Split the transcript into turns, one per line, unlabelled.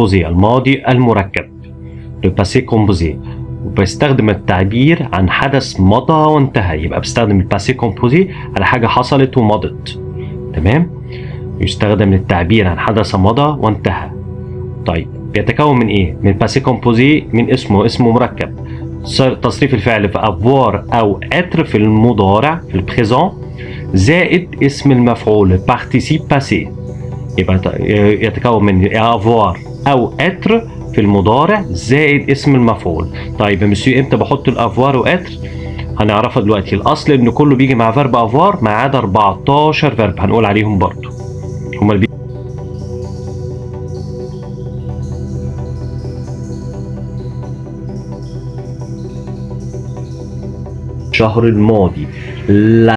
composé الماضي المركب. le passé composé وبستخدم التعبير عن حدث مضى وانتهى يبقى بستخدم ال passé composé على حاجة حصلت ومضت تمام يستخدم للتعبير عن حدث مضى وانتهى طيب بيتكون من إيه؟ من passé composé من اسمه اسمه مركب. تصريف الفعل في avoir أو être في المضارع في ال présent زائد اسم المفعول participe passé يبقى يتكون من avoir أو être في المضارع زائد اسم المفعول. طيب يا إمتى بحط ال avoir و être؟ هنعرفها دلوقتي. الأصل إن كله بيجي مع verbe avoir ما عدا 14 verbe هنقول عليهم برضو. هما اللي. الشهر الماضي. لا.